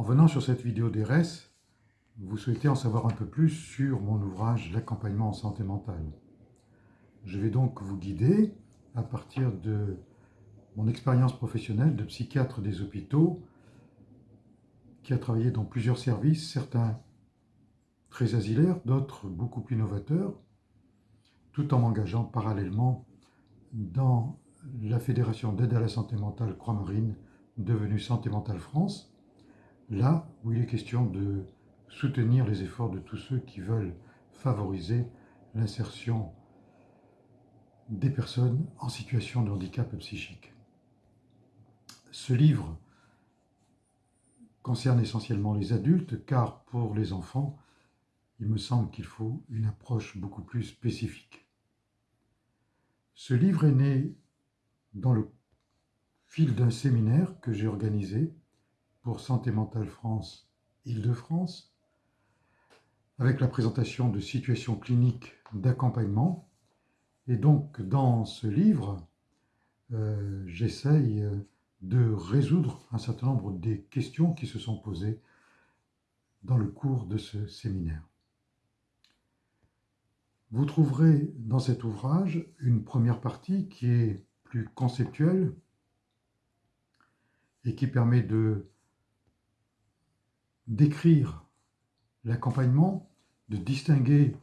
En venant sur cette vidéo d'ERES, vous souhaitez en savoir un peu plus sur mon ouvrage « L'accompagnement en santé mentale ». Je vais donc vous guider à partir de mon expérience professionnelle de psychiatre des hôpitaux qui a travaillé dans plusieurs services, certains très asilaires, d'autres beaucoup plus novateurs, tout en m'engageant parallèlement dans la Fédération d'aide à la santé mentale Croix-Marine, devenue Santé Mentale France, là où il est question de soutenir les efforts de tous ceux qui veulent favoriser l'insertion des personnes en situation de handicap psychique. Ce livre concerne essentiellement les adultes, car pour les enfants, il me semble qu'il faut une approche beaucoup plus spécifique. Ce livre est né dans le fil d'un séminaire que j'ai organisé pour Santé Mentale France Île-de-France, avec la présentation de situations cliniques d'accompagnement. Et donc, dans ce livre, euh, j'essaye de résoudre un certain nombre des questions qui se sont posées dans le cours de ce séminaire. Vous trouverez dans cet ouvrage une première partie qui est plus conceptuelle et qui permet de d'écrire l'accompagnement, de distinguer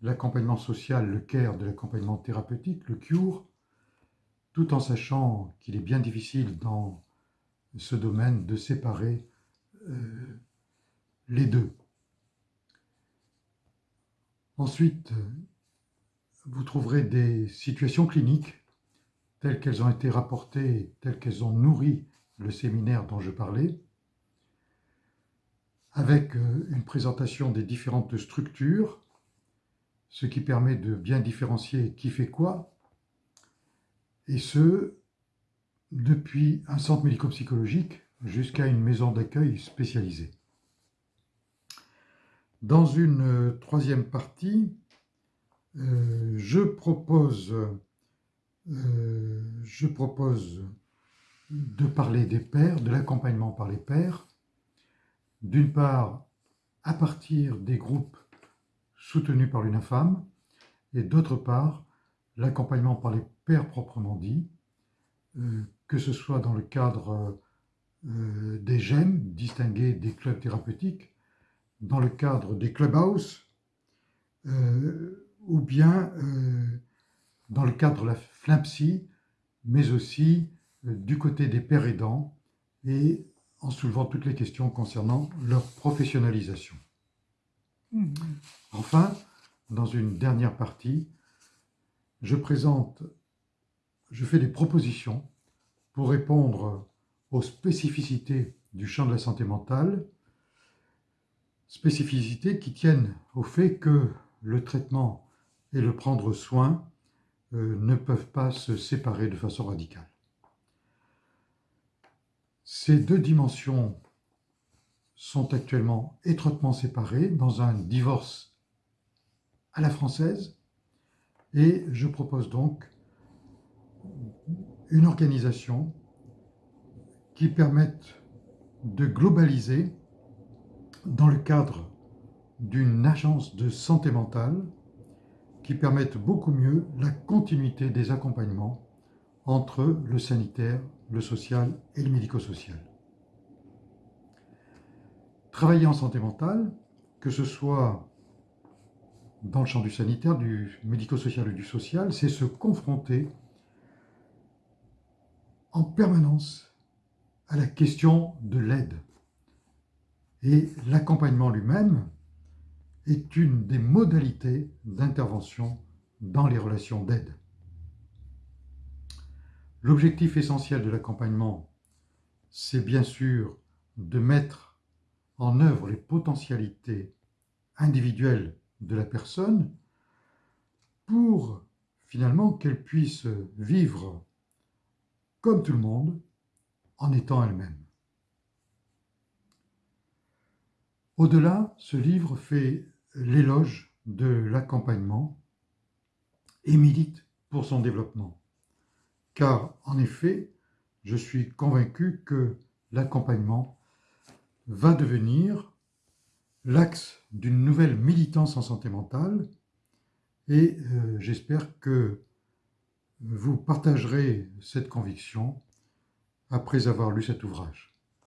l'accompagnement social, le CARE, de l'accompagnement thérapeutique, le CURE, tout en sachant qu'il est bien difficile dans ce domaine de séparer euh, les deux. Ensuite, vous trouverez des situations cliniques telles qu'elles ont été rapportées, telles qu'elles ont nourri le séminaire dont je parlais, avec euh, une présentation des différentes structures, ce qui permet de bien différencier qui fait quoi, et ce, depuis un centre médico-psychologique jusqu'à une maison d'accueil spécialisée. Dans une euh, troisième partie, euh, je propose, je propose de parler des pères, de l'accompagnement par les pères, d'une part à partir des groupes soutenus par l'UNAFAM, et d'autre part l'accompagnement par les pères proprement dit, euh, que ce soit dans le cadre des GEM, distingués des clubs thérapeutiques, dans le cadre des clubhouse, ou bien euh, dans le cadre de la flimpsy, mais aussi euh, du côté des pères aidants et en soulevant toutes les questions concernant leur professionnalisation. Mmh. Enfin, dans une dernière partie, je présente, je fais des propositions pour répondre aux spécificités du champ de la santé mentale, spécificités qui tiennent au fait que le traitement et le prendre soin euh, ne peuvent pas se séparer de façon radicale. Ces deux dimensions sont actuellement étroitement séparées dans un divorce à la française et je propose donc une organisation qui permette de globaliser dans le cadre d'une agence de santé mentale qui permettent beaucoup mieux la continuité des accompagnements entre le sanitaire, le social et le médico-social. Travailler en santé mentale, que ce soit dans le champ du sanitaire, du médico-social ou du social, c'est se confronter en permanence à la question de l'aide. Et l'accompagnement lui-même, est une des modalités d'intervention dans les relations d'aide. L'objectif essentiel de l'accompagnement, c'est bien sûr de mettre en œuvre les potentialités individuelles de la personne pour finalement qu'elle puisse vivre comme tout le monde en étant elle-même. Au-delà, ce livre fait l'éloge de l'accompagnement et milite pour son développement. Car, en effet, je suis convaincu que l'accompagnement va devenir l'axe d'une nouvelle militance en santé mentale et euh, j'espère que vous partagerez cette conviction après avoir lu cet ouvrage.